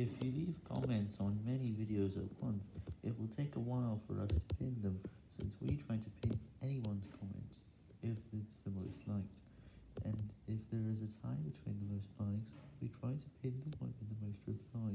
If you leave comments on many videos at once, it will take a while for us to pin them, since we try to pin anyone's comments, if it's the most liked. And if there is a tie between the most likes, we try to pin the one with the most replies.